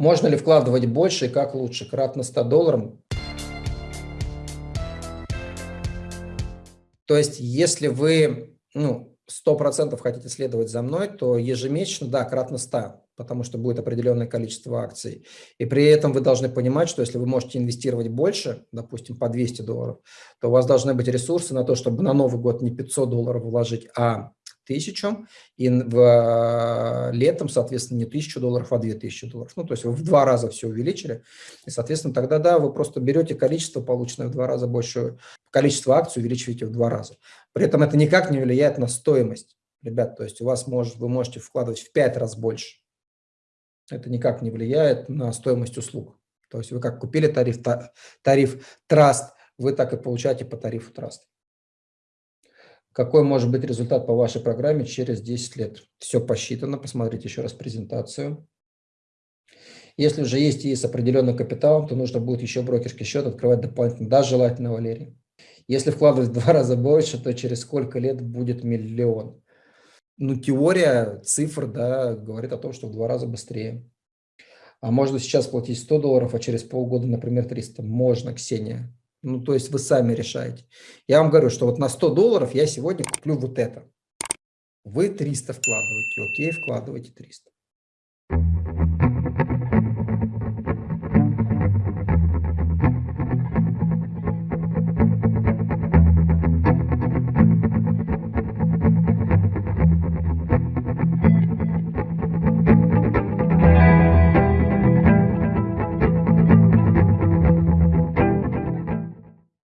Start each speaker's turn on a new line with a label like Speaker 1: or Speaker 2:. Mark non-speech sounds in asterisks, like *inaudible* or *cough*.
Speaker 1: Можно ли вкладывать больше и как лучше? Кратно 100 долларов. То есть, если вы ну, 100% хотите следовать за мной, то ежемесячно, да, кратно 100, потому что будет определенное количество акций. И при этом вы должны понимать, что если вы можете инвестировать больше, допустим, по 200 долларов, то у вас должны быть ресурсы на то, чтобы на Новый год не 500 долларов вложить, а тысячу, и в, э, летом, соответственно, не тысячу долларов, а две тысячи долларов. Ну, то есть вы в два раза все увеличили, и, соответственно, тогда, да, вы просто берете количество, полученное в два раза больше, количество акций увеличиваете в два раза. При этом это никак не влияет на стоимость, ребят, то есть у вас может, вы можете вкладывать в пять раз больше. Это никак не влияет на стоимость услуг. То есть вы как купили тариф, тариф Trust, вы так и получаете по тарифу Trust. Какой может быть результат по вашей программе через 10 лет? Все посчитано, посмотрите еще раз презентацию. Если уже есть и с определенным капиталом, то нужно будет еще брокерский счет открывать дополнительно, да, желательно, Валерий. Если вкладывать в два *laughs* раза больше, то через сколько лет будет миллион? Ну, теория цифр, да, говорит о том, что в два раза быстрее. А можно сейчас платить 100 долларов, а через полгода, например, 300? Можно, Ксения. Ну, то есть вы сами решаете. Я вам говорю, что вот на 100 долларов я сегодня куплю вот это. Вы 300 вкладываете, окей, вкладывайте 300.